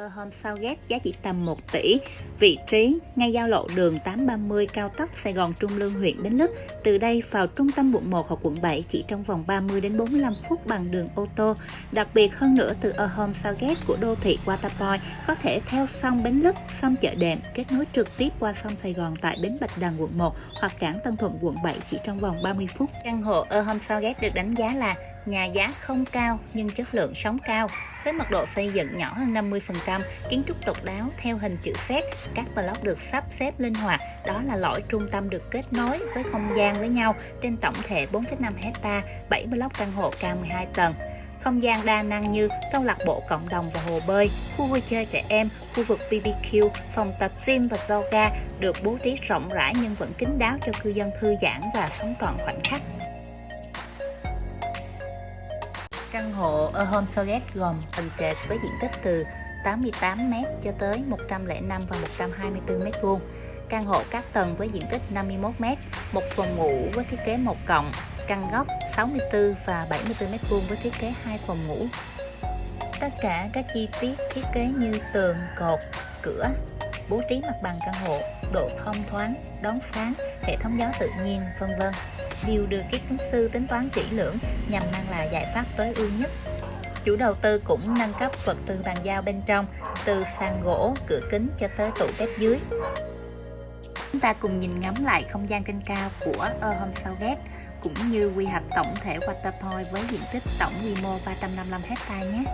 Ờ, Home Sao Ghét giá chỉ tầm 1 tỷ, vị trí ngay giao lộ đường 830 cao tốc Sài Gòn Trung Lương huyện Bến Lức. Từ đây vào trung tâm quận 1 hoặc quận 7 chỉ trong vòng 30 đến 45 phút bằng đường ô tô. Đặc biệt hơn nữa từ ờ, A Home ghép của đô thị Waterpoint có thể theo sông Bến Lức, sông Chợ Đệm kết nối trực tiếp qua sông Sài Gòn tại bến Bạch Đằng quận 1 hoặc cảng Tân Thuận quận 7 chỉ trong vòng 30 phút. Căn hộ ờ, A Home ghép được đánh giá là nhà giá không cao nhưng chất lượng sống cao với mật độ xây dựng nhỏ hơn 50%, kiến trúc độc đáo theo hình chữ Z, các block được sắp xếp linh hoạt, đó là lõi trung tâm được kết nối với không gian với nhau trên tổng thể 4,5 hecta, 7 block căn hộ cao 12 tầng. Không gian đa năng như câu lạc bộ cộng đồng và hồ bơi, khu vui chơi trẻ em, khu vực BBQ, phòng tập gym và yoga được bố trí rộng rãi nhưng vẫn kín đáo cho cư dân thư giãn và sống trọn khoảnh khắc. Căn hộ ở Home gồm tầng trệt với diện tích từ 88m cho tới 105 và 124m2 Căn hộ các tầng với diện tích 51m, một phòng ngủ với thiết kế một cộng, căn góc 64 và 74m2 với thiết kế hai phòng ngủ. Tất cả các chi tiết thiết kế như tường, cột, cửa, bố trí mặt bằng căn hộ, độ thông thoáng, đón sáng, hệ thống gió tự nhiên, vân vân đều được các kiến sư tính toán kỹ lưỡng nhằm mang lại giải pháp tối ưu nhất. Chủ đầu tư cũng nâng cấp vật tư bàn giao bên trong, từ sàn gỗ, cửa kính cho tới tủ bếp dưới. Chúng ta cùng nhìn ngắm lại không gian trên cao của A Home Southgate cũng như quy hoạch tổng thể Waterpoint với diện tích tổng quy mô 355 hectare nhé.